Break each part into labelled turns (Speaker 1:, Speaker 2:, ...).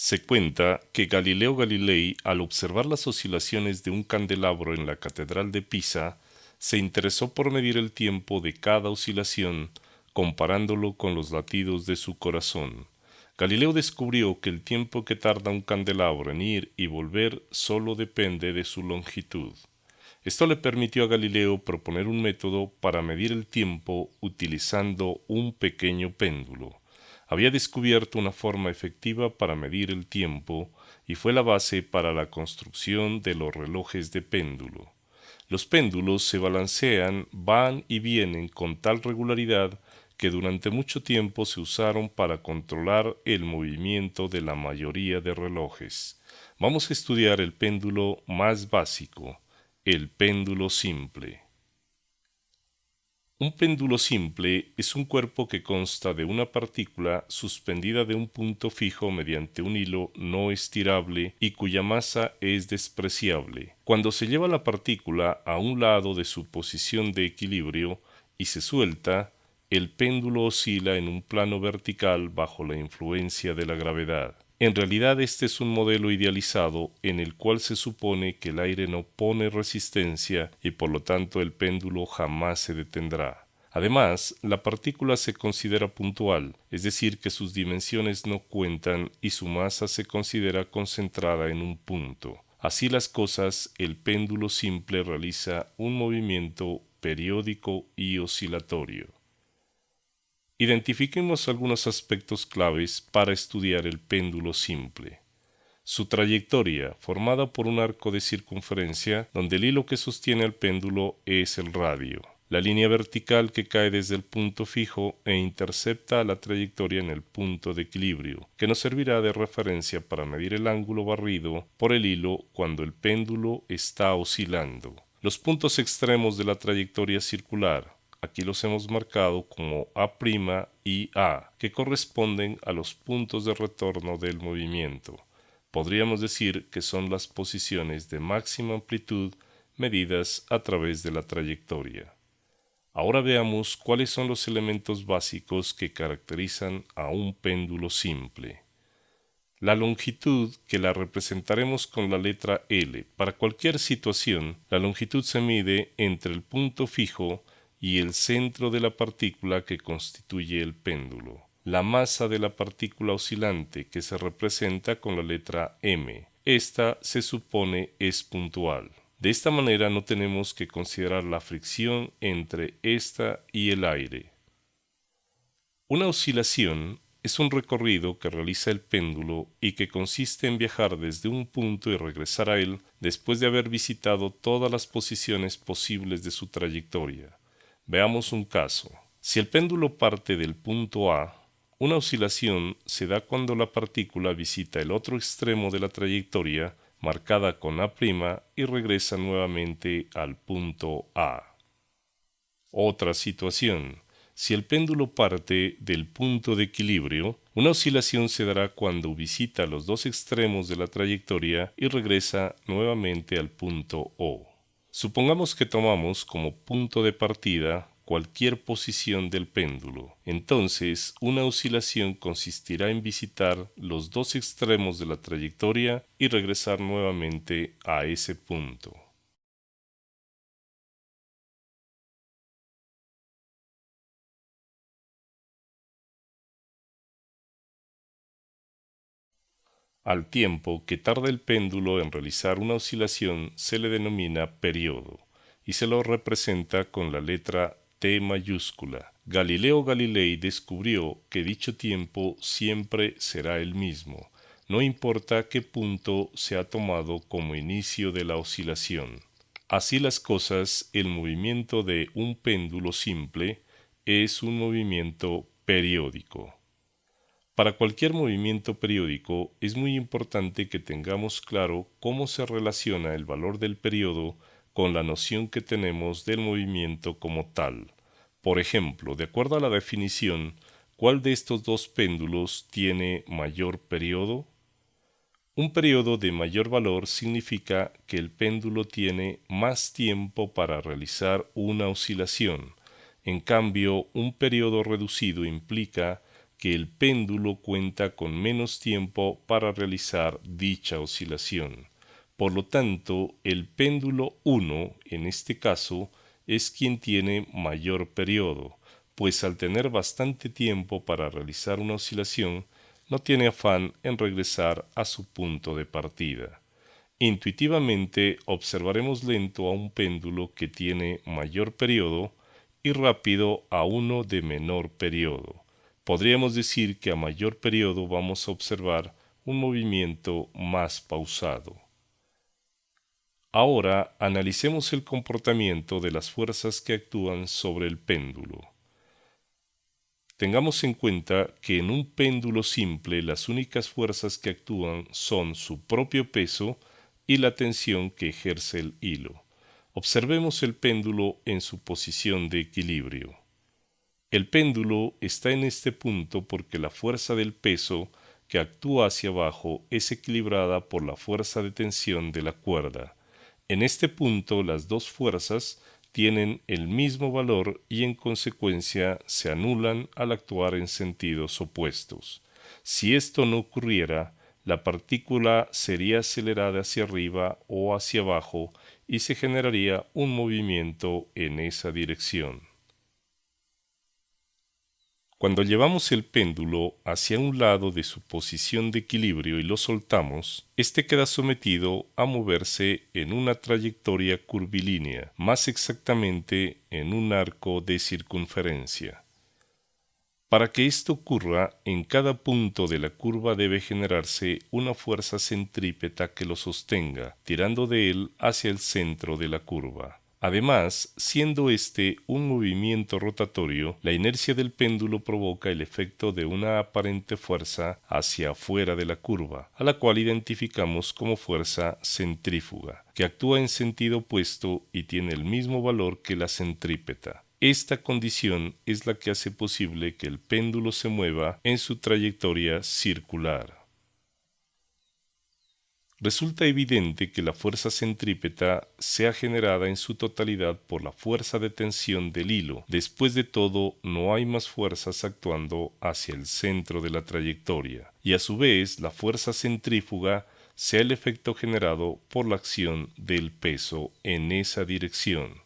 Speaker 1: Se cuenta que Galileo Galilei, al observar las oscilaciones de un candelabro en la Catedral de Pisa, se interesó por medir el tiempo de cada oscilación, comparándolo con los latidos de su corazón. Galileo descubrió que el tiempo que tarda un candelabro en ir y volver solo depende de su longitud. Esto le permitió a Galileo proponer un método para medir el tiempo utilizando un pequeño péndulo había descubierto una forma efectiva para medir el tiempo y fue la base para la construcción de los relojes de péndulo. Los péndulos se balancean, van y vienen con tal regularidad que durante mucho tiempo se usaron para controlar el movimiento de la mayoría de relojes. Vamos a estudiar el péndulo más básico, el péndulo simple. Un péndulo simple es un cuerpo que consta de una partícula suspendida de un punto fijo mediante un hilo no estirable y cuya masa es despreciable. Cuando se lleva la partícula a un lado de su posición de equilibrio y se suelta, el péndulo oscila en un plano vertical bajo la influencia de la gravedad. En realidad este es un modelo idealizado en el cual se supone que el aire no pone resistencia y por lo tanto el péndulo jamás se detendrá. Además, la partícula se considera puntual, es decir, que sus dimensiones no cuentan y su masa se considera concentrada en un punto. Así las cosas, el péndulo simple realiza un movimiento periódico y oscilatorio. Identifiquemos algunos aspectos claves para estudiar el péndulo simple. Su trayectoria, formada por un arco de circunferencia donde el hilo que sostiene al péndulo es el radio. La línea vertical que cae desde el punto fijo e intercepta la trayectoria en el punto de equilibrio, que nos servirá de referencia para medir el ángulo barrido por el hilo cuando el péndulo está oscilando. Los puntos extremos de la trayectoria circular, Aquí los hemos marcado como A' y A, que corresponden a los puntos de retorno del movimiento. Podríamos decir que son las posiciones de máxima amplitud medidas a través de la trayectoria. Ahora veamos cuáles son los elementos básicos que caracterizan a un péndulo simple. La longitud, que la representaremos con la letra L. Para cualquier situación, la longitud se mide entre el punto fijo y el centro de la partícula que constituye el péndulo. La masa de la partícula oscilante que se representa con la letra m. Esta se supone es puntual. De esta manera no tenemos que considerar la fricción entre esta y el aire. Una oscilación es un recorrido que realiza el péndulo y que consiste en viajar desde un punto y regresar a él después de haber visitado todas las posiciones posibles de su trayectoria. Veamos un caso. Si el péndulo parte del punto A, una oscilación se da cuando la partícula visita el otro extremo de la trayectoria marcada con A' y regresa nuevamente al punto A. Otra situación. Si el péndulo parte del punto de equilibrio, una oscilación se dará cuando visita los dos extremos de la trayectoria y regresa nuevamente al punto O. Supongamos que tomamos como punto de partida cualquier posición del péndulo. Entonces, una oscilación consistirá en visitar los dos extremos de la trayectoria y regresar nuevamente a ese punto. Al tiempo que tarda el péndulo en realizar una oscilación se le denomina periodo y se lo representa con la letra T mayúscula. Galileo Galilei descubrió que dicho tiempo siempre será el mismo, no importa qué punto se ha tomado como inicio de la oscilación. Así las cosas, el movimiento de un péndulo simple es un movimiento periódico. Para cualquier movimiento periódico es muy importante que tengamos claro cómo se relaciona el valor del periodo con la noción que tenemos del movimiento como tal. Por ejemplo, de acuerdo a la definición, ¿cuál de estos dos péndulos tiene mayor periodo? Un periodo de mayor valor significa que el péndulo tiene más tiempo para realizar una oscilación. En cambio, un periodo reducido implica que el péndulo cuenta con menos tiempo para realizar dicha oscilación. Por lo tanto, el péndulo 1, en este caso, es quien tiene mayor periodo, pues al tener bastante tiempo para realizar una oscilación, no tiene afán en regresar a su punto de partida. Intuitivamente observaremos lento a un péndulo que tiene mayor periodo y rápido a uno de menor periodo. Podríamos decir que a mayor periodo vamos a observar un movimiento más pausado. Ahora analicemos el comportamiento de las fuerzas que actúan sobre el péndulo. Tengamos en cuenta que en un péndulo simple las únicas fuerzas que actúan son su propio peso y la tensión que ejerce el hilo. Observemos el péndulo en su posición de equilibrio. El péndulo está en este punto porque la fuerza del peso que actúa hacia abajo es equilibrada por la fuerza de tensión de la cuerda. En este punto las dos fuerzas tienen el mismo valor y en consecuencia se anulan al actuar en sentidos opuestos. Si esto no ocurriera, la partícula sería acelerada hacia arriba o hacia abajo y se generaría un movimiento en esa dirección. Cuando llevamos el péndulo hacia un lado de su posición de equilibrio y lo soltamos, éste queda sometido a moverse en una trayectoria curvilínea, más exactamente en un arco de circunferencia. Para que esto ocurra, en cada punto de la curva debe generarse una fuerza centrípeta que lo sostenga, tirando de él hacia el centro de la curva. Además, siendo este un movimiento rotatorio, la inercia del péndulo provoca el efecto de una aparente fuerza hacia afuera de la curva, a la cual identificamos como fuerza centrífuga, que actúa en sentido opuesto y tiene el mismo valor que la centrípeta. Esta condición es la que hace posible que el péndulo se mueva en su trayectoria circular. Resulta evidente que la fuerza centrípeta sea generada en su totalidad por la fuerza de tensión del hilo. Después de todo, no hay más fuerzas actuando hacia el centro de la trayectoria, y a su vez la fuerza centrífuga sea el efecto generado por la acción del peso en esa dirección.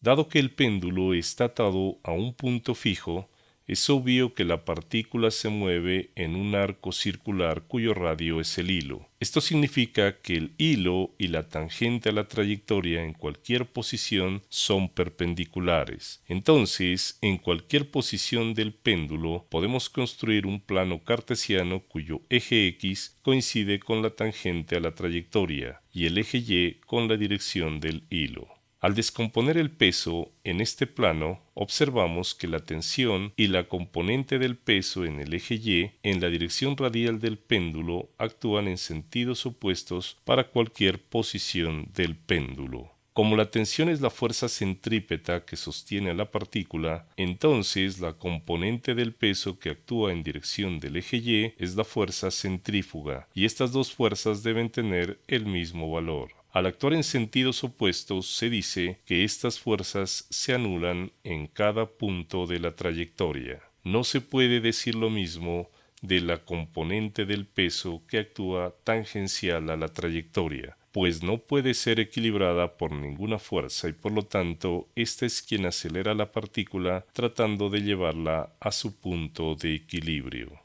Speaker 1: Dado que el péndulo está atado a un punto fijo, es obvio que la partícula se mueve en un arco circular cuyo radio es el hilo. Esto significa que el hilo y la tangente a la trayectoria en cualquier posición son perpendiculares. Entonces, en cualquier posición del péndulo podemos construir un plano cartesiano cuyo eje x coincide con la tangente a la trayectoria y el eje y con la dirección del hilo. Al descomponer el peso en este plano, observamos que la tensión y la componente del peso en el eje Y en la dirección radial del péndulo actúan en sentidos opuestos para cualquier posición del péndulo. Como la tensión es la fuerza centrípeta que sostiene a la partícula, entonces la componente del peso que actúa en dirección del eje Y es la fuerza centrífuga, y estas dos fuerzas deben tener el mismo valor. Al actuar en sentidos opuestos, se dice que estas fuerzas se anulan en cada punto de la trayectoria. No se puede decir lo mismo de la componente del peso que actúa tangencial a la trayectoria, pues no puede ser equilibrada por ninguna fuerza y por lo tanto ésta es quien acelera la partícula tratando de llevarla a su punto de equilibrio.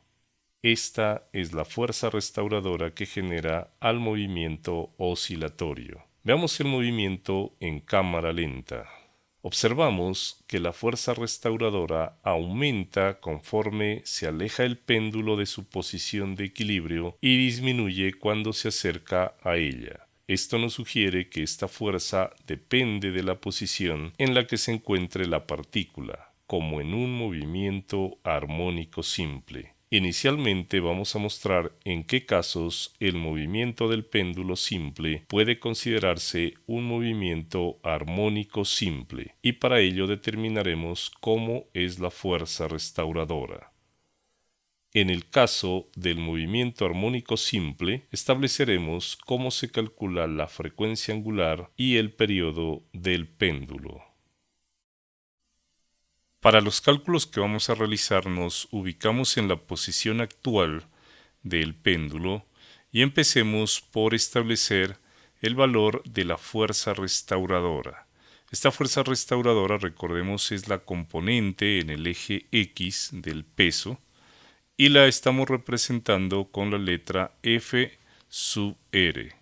Speaker 1: Esta es la fuerza restauradora que genera al movimiento oscilatorio. Veamos el movimiento en cámara lenta. Observamos que la fuerza restauradora aumenta conforme se aleja el péndulo de su posición de equilibrio y disminuye cuando se acerca a ella. Esto nos sugiere que esta fuerza depende de la posición en la que se encuentre la partícula, como en un movimiento armónico simple. Inicialmente vamos a mostrar en qué casos el movimiento del péndulo simple puede considerarse un movimiento armónico simple y para ello determinaremos cómo es la fuerza restauradora. En el caso del movimiento armónico simple, estableceremos cómo se calcula la frecuencia angular y el periodo del péndulo. Para los cálculos que vamos a realizar nos ubicamos en la posición actual del péndulo y empecemos por establecer el valor de la fuerza restauradora. Esta fuerza restauradora, recordemos, es la componente en el eje X del peso y la estamos representando con la letra F sub R.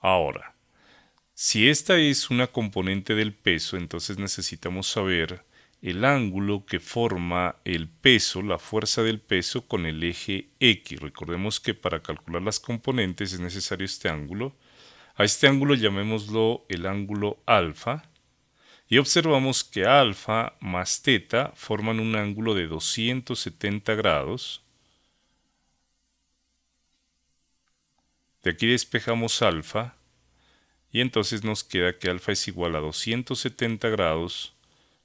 Speaker 1: Ahora, si esta es una componente del peso, entonces necesitamos saber el ángulo que forma el peso, la fuerza del peso con el eje X. Recordemos que para calcular las componentes es necesario este ángulo. A este ángulo llamémoslo el ángulo alfa. Y observamos que alfa más teta forman un ángulo de 270 grados. De aquí despejamos alfa y entonces nos queda que alfa es igual a 270 grados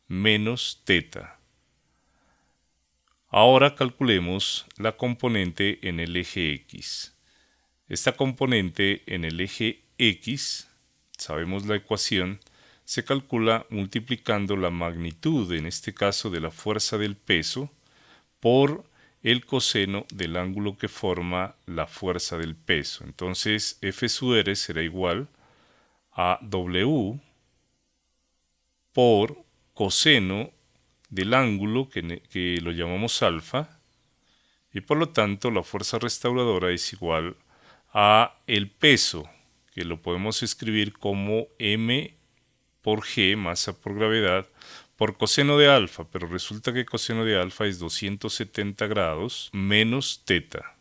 Speaker 1: menos teta. Ahora calculemos la componente en el eje X. Esta componente en el eje X, sabemos la ecuación, se calcula multiplicando la magnitud, en este caso de la fuerza del peso, por el coseno del ángulo que forma la fuerza del peso. Entonces F será igual a W por coseno del ángulo que, lo llamamos alfa y por lo tanto la fuerza restauradora es igual a el peso que lo podemos escribir como m por g, masa por gravedad, por coseno de alfa, pero resulta que coseno de alfa es 270 grados menos teta.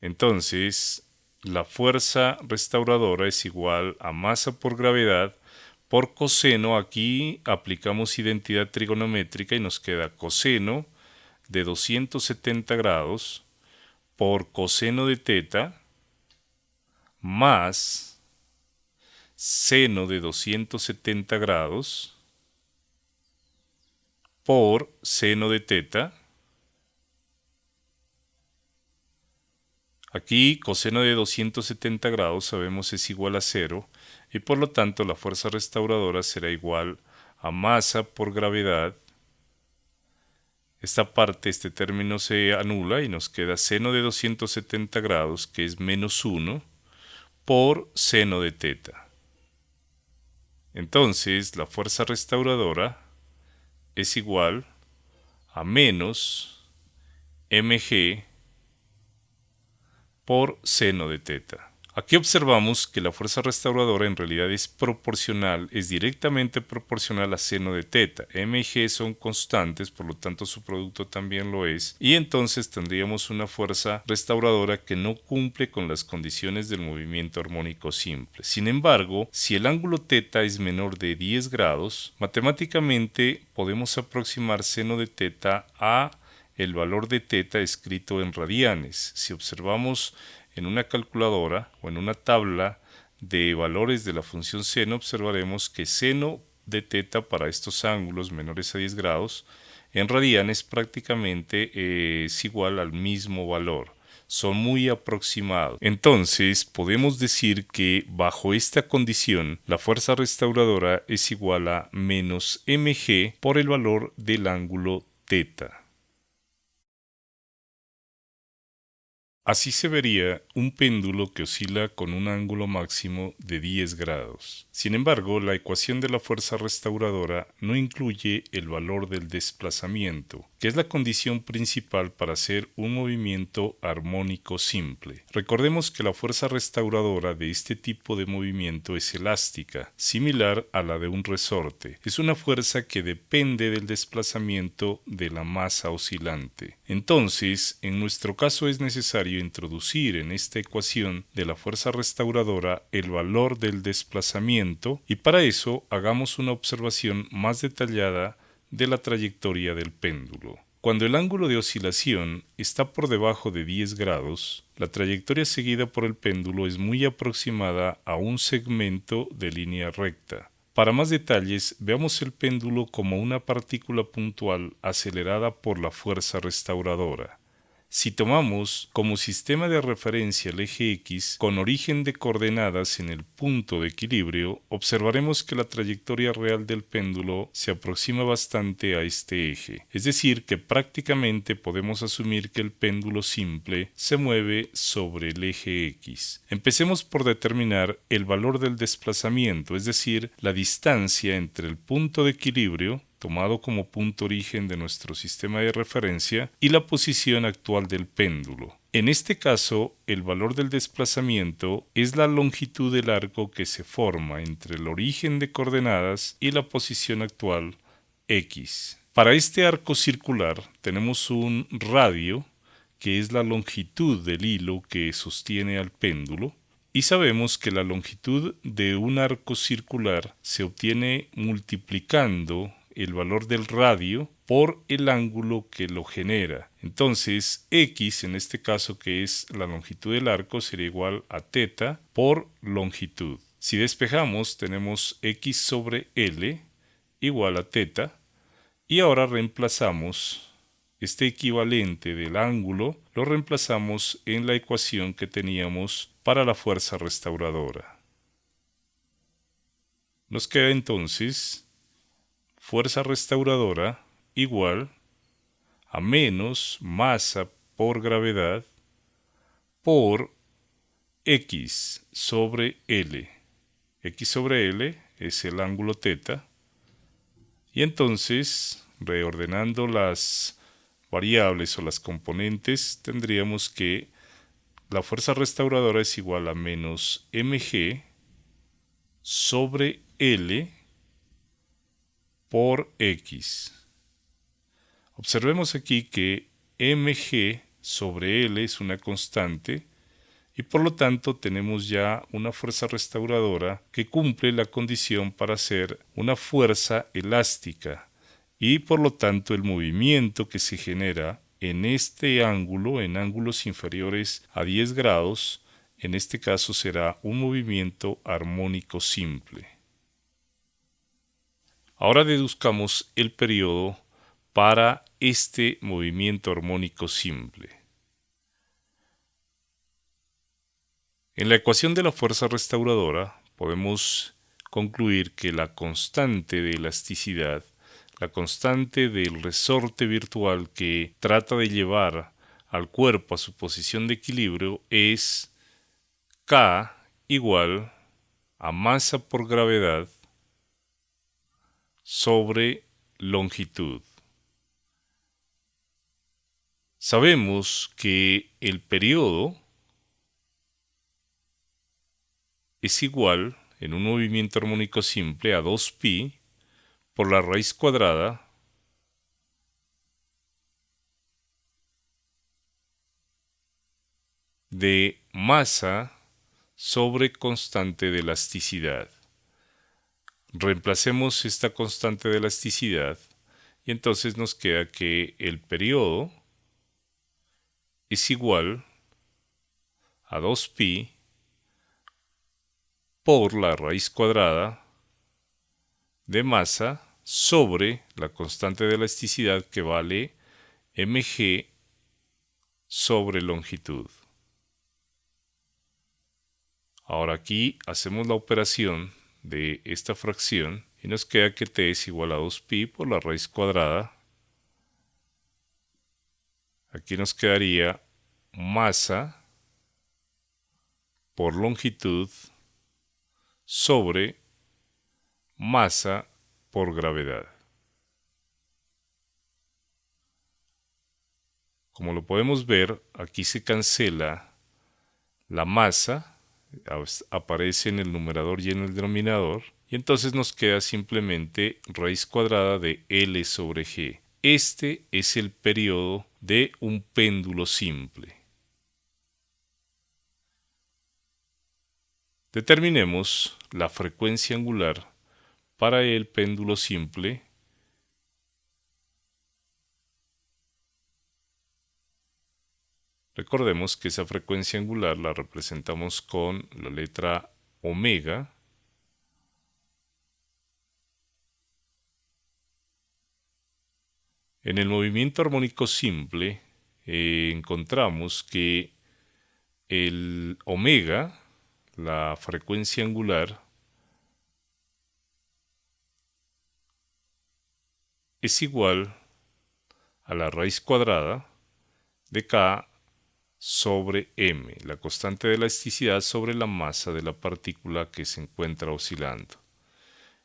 Speaker 1: Entonces, la fuerza restauradora es igual a masa por gravedad por coseno, aquí aplicamos identidad trigonométrica y nos queda coseno de 270 grados por coseno de teta más seno de 270 grados por seno de teta. Aquí coseno de 270 grados sabemos es igual a 0 y por lo tanto la fuerza restauradora será igual a masa por gravedad. Esta parte, este término se anula y nos queda seno de 270 grados, que es menos 1, por seno de teta. Entonces, la fuerza restauradora es igual a menos mg por seno de teta. Aquí observamos que la fuerza restauradora en realidad es proporcional, es directamente proporcional a seno de teta. M y G son constantes, por lo tanto su producto también lo es, y entonces tendríamos una fuerza restauradora que no cumple con las condiciones del movimiento armónico simple. Sin embargo, si el ángulo teta es menor de 10 grados, matemáticamente podemos aproximar seno de teta a el valor de teta escrito en radianes. Si observamos en una calculadora o en una tabla de valores de la función seno observaremos que seno de teta para estos ángulos menores a 10 grados en radianes prácticamente eh, es igual al mismo valor. Son muy aproximados. Entonces podemos decir que bajo esta condición la fuerza restauradora es igual a menos mg por el valor del ángulo teta. Así se vería un péndulo que oscila con un ángulo máximo de 10 grados. Sin embargo, la ecuación de la fuerza restauradora no incluye el valor del desplazamiento, que es la condición principal para hacer un movimiento armónico simple. Recordemos que la fuerza restauradora de este tipo de movimiento es elástica, similar a la de un resorte. Es una fuerza que depende del desplazamiento de la masa oscilante. Entonces, en nuestro caso es necesario introducir en esta ecuación de la fuerza restauradora el valor del desplazamiento y para eso hagamos una observación más detallada de la trayectoria del péndulo. Cuando el ángulo de oscilación está por debajo de 10 grados, la trayectoria seguida por el péndulo es muy aproximada a un segmento de línea recta. Para más detalles, veamos el péndulo como una partícula puntual acelerada por la fuerza restauradora. Si tomamos como sistema de referencia el eje X con origen de coordenadas en el punto de equilibrio, observaremos que la trayectoria real del péndulo se aproxima bastante a este eje, es decir, que prácticamente podemos asumir que el péndulo simple se mueve sobre el eje X. Empecemos por determinar el valor del desplazamiento, es decir, la distancia entre el punto de equilibrio tomado como punto origen de nuestro sistema de referencia, y la posición actual del péndulo. En este caso, el valor del desplazamiento es la longitud del arco que se forma entre el origen de coordenadas y la posición actual x. Para este arco circular tenemos un radio, que es la longitud del hilo que sostiene al péndulo, y sabemos que la longitud de un arco circular se obtiene multiplicando el valor del radio por el ángulo que lo genera. Entonces, x, en este caso que es la longitud del arco, sería igual a teta por longitud. Si despejamos, tenemos x sobre l igual a teta. Y ahora reemplazamos este equivalente del ángulo, lo reemplazamos en la ecuación que teníamos para la fuerza restauradora. Nos queda entonces fuerza restauradora igual a menos masa por gravedad por x sobre L. x sobre L es el ángulo teta. Y entonces, reordenando las variables o las componentes, tendríamos que la fuerza restauradora es igual a menos mg sobre L por x. Observemos aquí que mg sobre L es una constante y por lo tanto tenemos ya una fuerza restauradora que cumple la condición para ser una fuerza elástica y por lo tanto el movimiento que se genera en este ángulo, en ángulos inferiores a 10 grados, en este caso será un movimiento armónico simple. Ahora deduzcamos el periodo para este movimiento armónico simple. En la ecuación de la fuerza restauradora podemos concluir que la constante de elasticidad, la constante del resorte virtual que trata de llevar al cuerpo a su posición de equilibrio es K igual a masa por gravedad sobre longitud. Sabemos que el periodo es igual en un movimiento armónico simple a 2pi por la raíz cuadrada de masa sobre constante de elasticidad. Reemplacemos esta constante de elasticidad y entonces nos queda que el periodo es igual a 2pi por la raíz cuadrada de masa sobre la constante de elasticidad que vale mg sobre longitud. Ahora aquí hacemos la operación de esta fracción y nos queda que t es igual a 2pi por la raíz cuadrada. Aquí nos quedaría masa por longitud sobre masa por gravedad. Como lo podemos ver, aquí se cancela la masa aparece en el numerador y en el denominador, y entonces nos queda simplemente raíz cuadrada de L sobre G. Este es el periodo de un péndulo simple. Determinemos la frecuencia angular para el péndulo simple Recordemos que esa frecuencia angular la representamos con la letra omega En el movimiento armónico simple, eh, encontramos que el omega, la frecuencia angular, es igual a la raíz cuadrada de K sobre m, la constante de elasticidad sobre la masa de la partícula que se encuentra oscilando.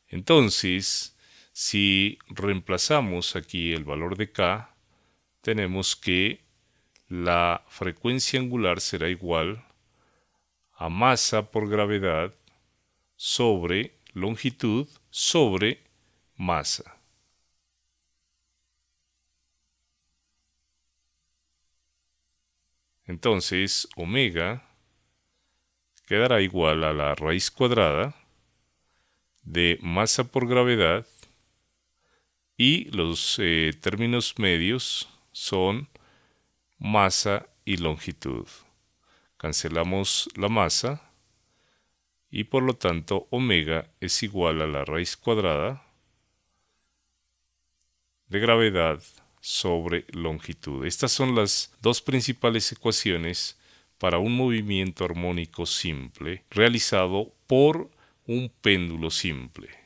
Speaker 1: Entonces, si reemplazamos aquí el valor de k, tenemos que la frecuencia angular será igual a masa por gravedad sobre longitud sobre masa. Entonces, omega quedará igual a la raíz cuadrada de masa por gravedad y los eh, términos medios son masa y longitud. Cancelamos la masa y por lo tanto omega es igual a la raíz cuadrada de gravedad sobre longitud. Estas son las dos principales ecuaciones para un movimiento armónico simple realizado por un péndulo simple.